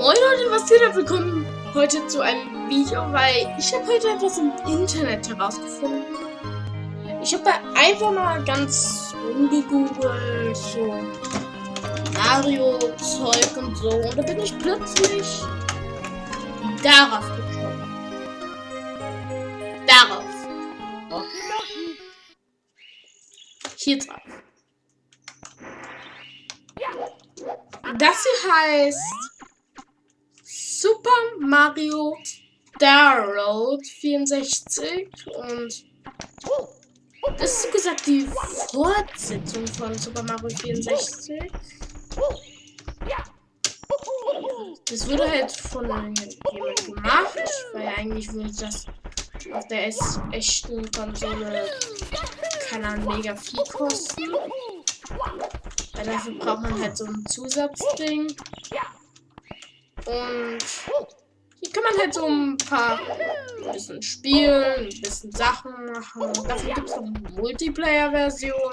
Moin Leute, was geht ab? Willkommen heute zu einem Video, weil ich habe heute etwas im Internet herausgefunden. Ich habe da einfach mal ganz rumgegoogelt, so Mario-Zeug und so. Und da bin ich plötzlich darauf gekommen. Darauf. Hier drauf. Das hier heißt Super Mario Star Road 64 und das ist gesagt die Fortsetzung von Super Mario 64. Das wurde halt von jemand gemacht, weil eigentlich würde das auf der echten Konsole keine Ahnung, mega viel kosten. Weil dafür braucht man halt so ein Zusatzding. Und hier kann man halt so ein paar ein bisschen spielen, ein bisschen Sachen machen. Dafür gibt es noch eine Multiplayer-Version.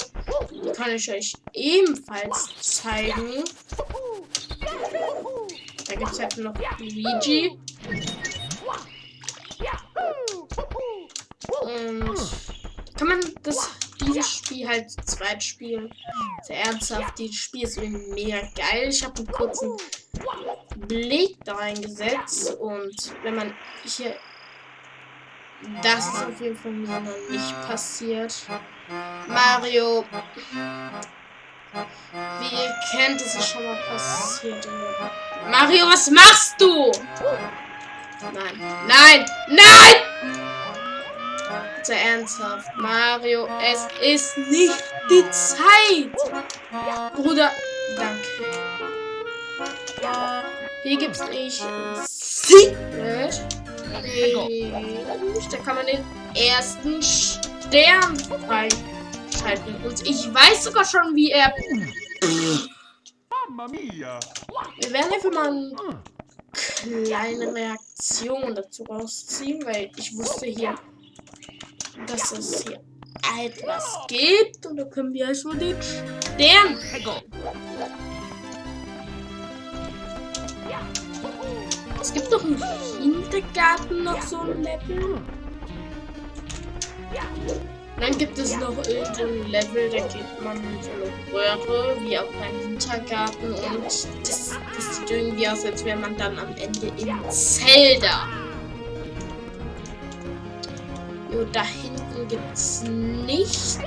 Die kann ich euch ebenfalls zeigen. Da gibt es halt noch Luigi. Und kann man das dieses Spiel halt zu zweit spielen. Sehr ernsthaft, dieses Spiel ist mega geil. Ich habe einen kurzen Blick da reingesetzt und wenn man hier das ist auf jeden Fall mir noch nicht passiert. Mario. Wie ihr kennt, ist es schon mal passiert. Mario, was machst du? Nein. Nein! Nein! Sehr ernsthaft. Mario, es ist nicht die Zeit. Bruder, danke. Hier gibt es nicht Secret. Da kann man den ersten Stern freischalten. Und ich weiß sogar schon, wie er... Wir werden einfach mal eine kleine Reaktion dazu rausziehen, weil ich wusste hier, dass es hier etwas gibt. Und da können wir schon den Stern Es gibt doch im Kindergarten noch so ein Level. Dann gibt es noch irgendwo ein Level, da geht man so eine Röhre, wie auch beim Wintergarten. Und das, das sieht irgendwie aus, als wäre man dann am Ende in Zelda. Jo, da hinten gibt es nichts.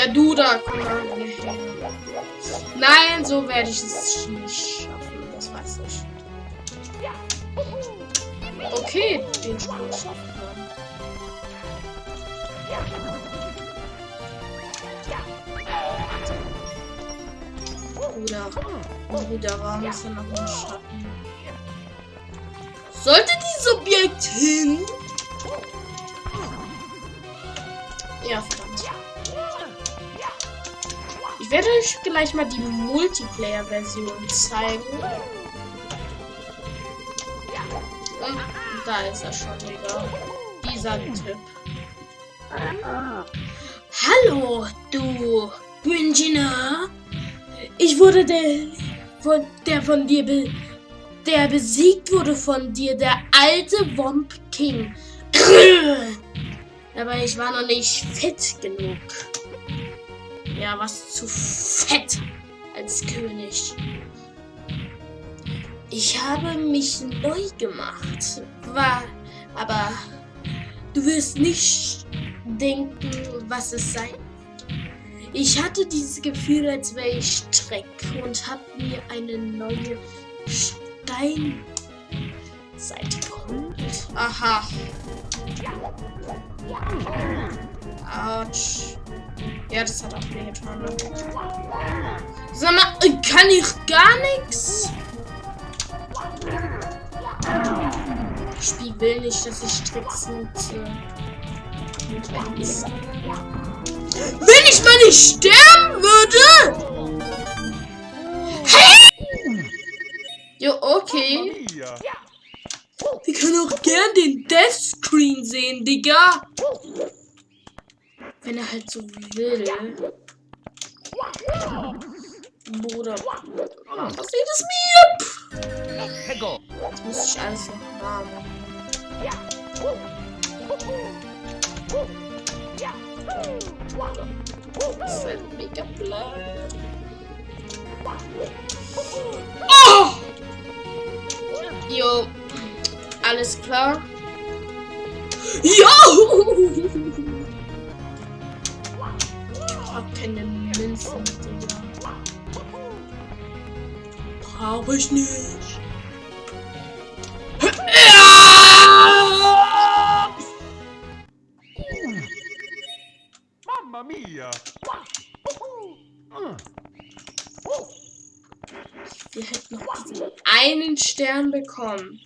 Ja, du da, komm mal Nein, so werde ich es nicht schaffen. Das weiß ich. Okay, den Sprung schafft man. Bruder. Bruder, warum ist da noch ein Schatten? Sollte dieses Objekt hin? Ja, verdammt. Ich werde euch gleich mal die Multiplayer-Version zeigen. Und da ist er schon wieder. Dieser Typ. Hallo, du Ingenieur. Ich wurde der von der von dir be, der besiegt wurde von dir, der alte Womp King. Aber ich war noch nicht fit genug. Ja, was zu fett als König. Ich habe mich neu gemacht. War, aber du wirst nicht denken, was es sein ich hatte dieses Gefühl, als wäre ich Streck und habe mir eine neue Steinseite geholt. Aha. Autsch. Ja, das hat auch wehgetan. Ne? Sag mal, kann ich gar nichts? Das Spiel will nicht, dass ich Tricks nutze. Wenn ich mal nicht sterben würde? Hey! Jo, okay. Wir können auch gern den Death Screen sehen, Digga. Wenn er halt so will. Bruder. Was passiert es mir? Jetzt muss ich alles noch haben. Das ist halt mega blöd. Oh! Jo. Alles klar. Jo! Ich hab keine Münzen, Digga. Brauche ich nicht. Mamma mia! Wir hätten noch diesen einen Stern bekommen.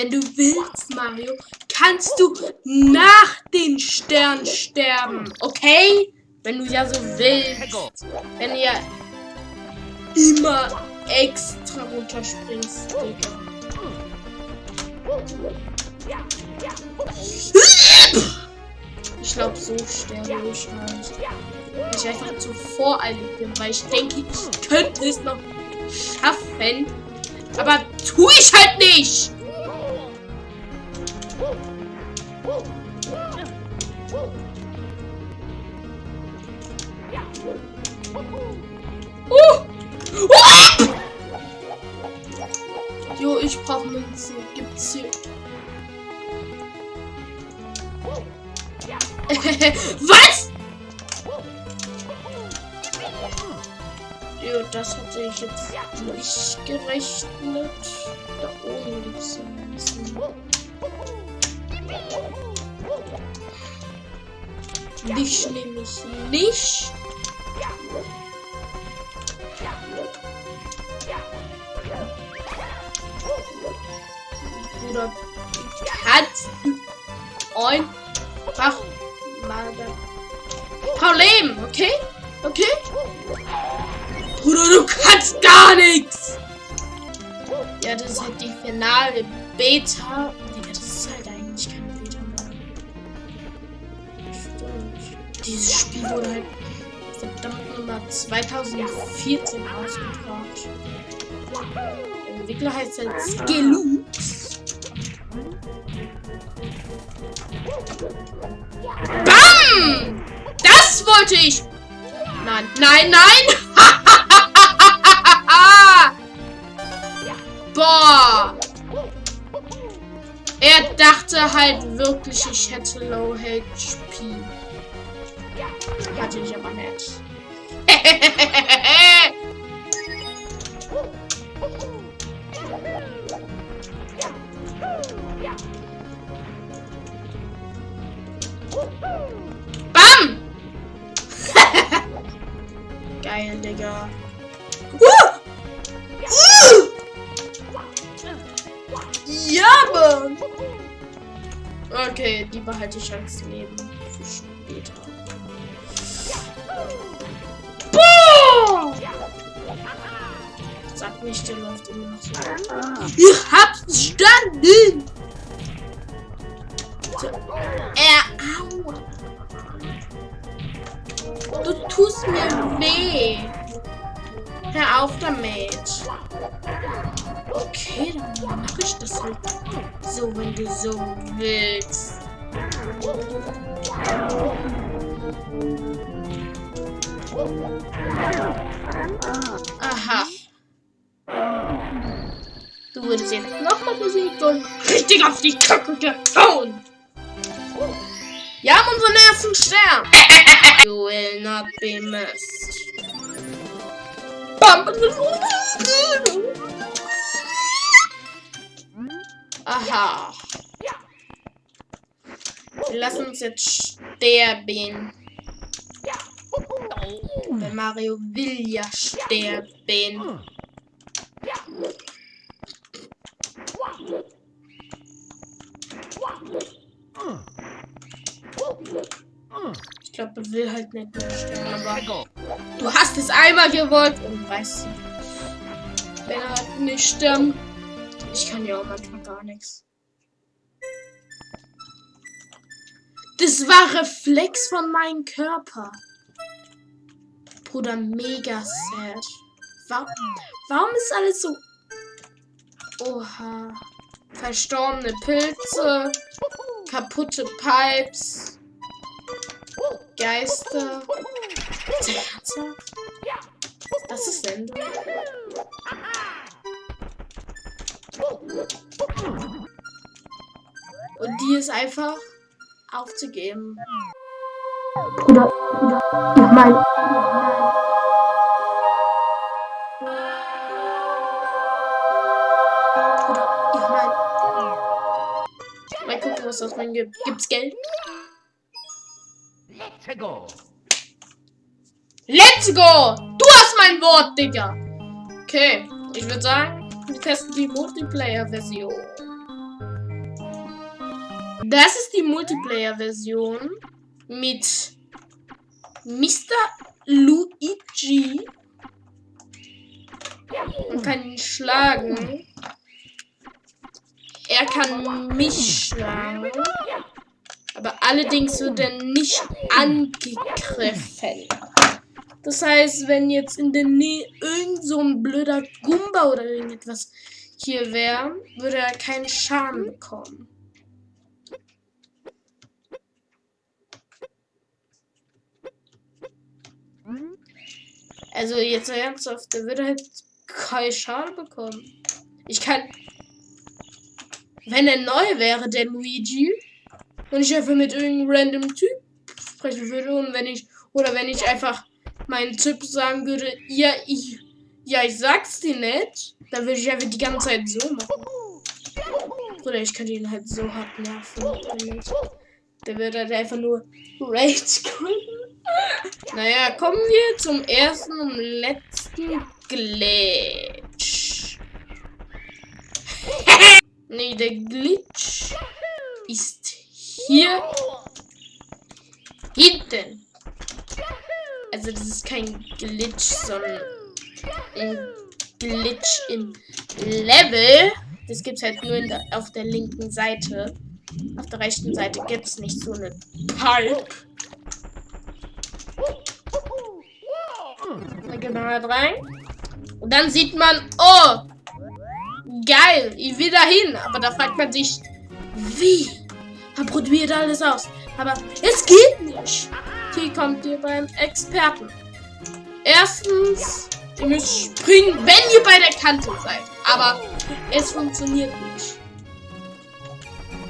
Wenn du willst, Mario, kannst du nach den Stern sterben, okay? Wenn du ja so willst. Wenn du ja immer extra runterspringst, Digga. Ich glaube, so sterbe ich halt. Weil ich einfach zu voreilig bin, weil ich denke, ich könnte es noch schaffen. Aber tue ich halt nicht! Ich brauche Münzen. Gibt's hier. Was? Jo, das hatte ich jetzt nicht gerechnet. Da oben gibt es Münzen. Dich nehme ich nicht. Bruder, kannst einfach mal Leben, okay? Okay? Bruder, du kannst gar nichts! Ja, das ist halt die finale Beta. Digga, das ist halt eigentlich keine Beta mehr. Stimmt. Dieses Spiel wurde halt verdammt nochmal 2014 ausgebracht. Der Entwickler heißt halt Skelux. BAM! Das wollte ich! Nein, nein, nein! Boah! Er dachte halt wirklich, ich hätte Low HP. Hatte ich aber nicht. Bam! Geil, Digga. Uh! Uh! Ja, Mann! Okay, die behalte ich als Leben für später. Boah! Sag nicht, der läuft immer noch so. Ich hab's verstanden! Du tust mir weh. Hör auf damit. Okay, dann mache ich das halt so, wenn du so willst. Aha. Du wurdest jetzt nochmal besiegt und richtig auf die Kacke gehauen. Wir haben unseren ersten Stern. You will not be missed. Aha. Wir lassen uns jetzt sterben. Der Mario will ja sterben. Ich glaube, er will halt nicht mehr sterben, aber du hast es einmal gewollt und weißt du, wenn er halt nicht stirbt, ich kann ja auch manchmal gar nichts. Das war Reflex von meinem Körper. Bruder, mega sad. Warum, warum ist alles so... Oha. Verstorbene Pilze. Kaputte Pipes. Geister. Das ist Ende. Und die ist einfach aufzugeben. Bruder, Bruder, ich meine, Bruder, ich mein. Mal gucken, was das mein gibt. Gibt's Geld? Let's go. Let's go! Du hast mein Wort, Digga! Okay, ich würde sagen, wir testen die Multiplayer-Version. Das ist die Multiplayer-Version mit Mr. Luigi. Man kann ihn schlagen. Er kann mich schlagen. Aber allerdings wird er nicht angegriffen. Das heißt, wenn jetzt in der Nähe irgend so ein blöder Gumba oder irgendetwas hier wäre, würde er keinen Schaden bekommen. Also jetzt ernsthaft, der würde halt keinen Schaden bekommen. Ich kann. Wenn er neu wäre, der Luigi, und ich einfach mit irgendeinem random Typ sprechen würde und wenn ich. Oder wenn ich einfach meinen Typ sagen würde, ja, ich. Ja, ich sag's dir nicht, dann würde ich einfach die ganze Zeit so machen. Oder ich könnte ihn halt so hart nerven. Der würde halt einfach nur Rage quitten. Naja, kommen wir zum ersten und letzten Glitch. nee, der Glitch ist hier hinten. Also das ist kein Glitch, sondern ein Glitch im Level. Das gibt es halt nur der, auf der linken Seite. Auf der rechten Seite gibt es nicht so eine Pipe. Da geht man halt rein. Und dann sieht man, oh, geil, ich will da hin. Aber da fragt man sich, wie? Man probiert alles aus. Aber es geht nicht. Hier kommt ihr beim Experten. Erstens, ihr müsst springen, wenn ihr bei der Kante seid. Aber es funktioniert nicht.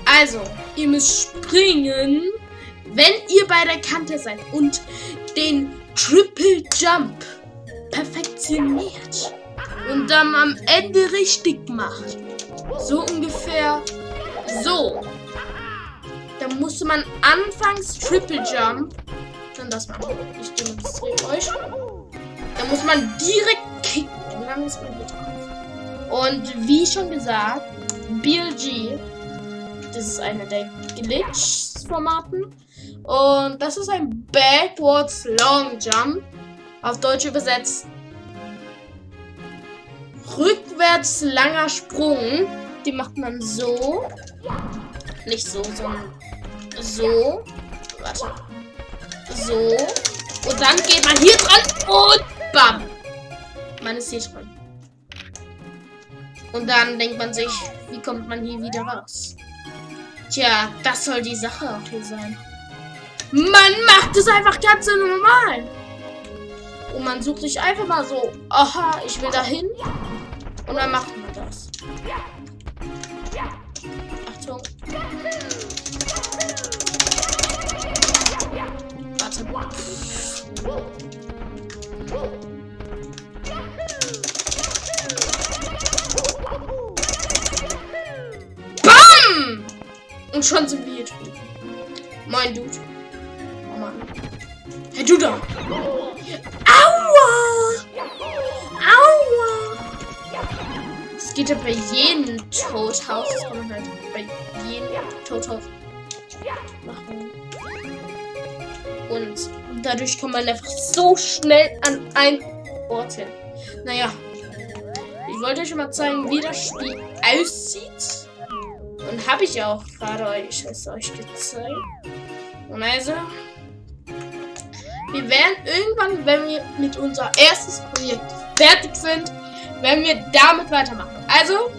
Also, ihr müsst springen, wenn ihr bei der Kante seid und den Triple Jump perfektioniert und dann am Ende richtig macht. So ungefähr so. Da musste man anfangs Triple Jump, dann das machen. Ich demonstriere euch. Da muss man direkt kicken. Und dann ist man drauf. Und wie schon gesagt, BLG, das ist eine der Glitch-Formaten. Und das ist ein Backwards Long Jump. Auf Deutsch übersetzt. Rückwärts langer Sprung. Die macht man so. Nicht so, sondern so. Warte. So. Und dann geht man hier dran und bam. Man ist hier dran. Und dann denkt man sich, wie kommt man hier wieder raus? Tja, das soll die Sache auch hier sein. Man macht es einfach ganz normal. Und man sucht sich einfach mal so, aha, ich will dahin. Und dann macht Und schon sind wir hier drüben. Mein Dude. Oh Mann. Hey, du da! Aua! Aua! Es geht ja bei jedem Todhaus. Das kann man halt bei jedem Todhaus machen. Und dadurch kommt man einfach so schnell an ein Ort hin. Naja. Ich wollte euch mal zeigen, wie das Spiel aussieht. Und habe ich auch gerade euch euch gezeigt. Und also, wir werden irgendwann, wenn wir mit unser erstes Projekt fertig sind, werden wir damit weitermachen. Also,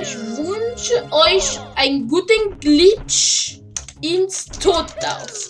ich wünsche euch einen guten Glitch ins Todlauf.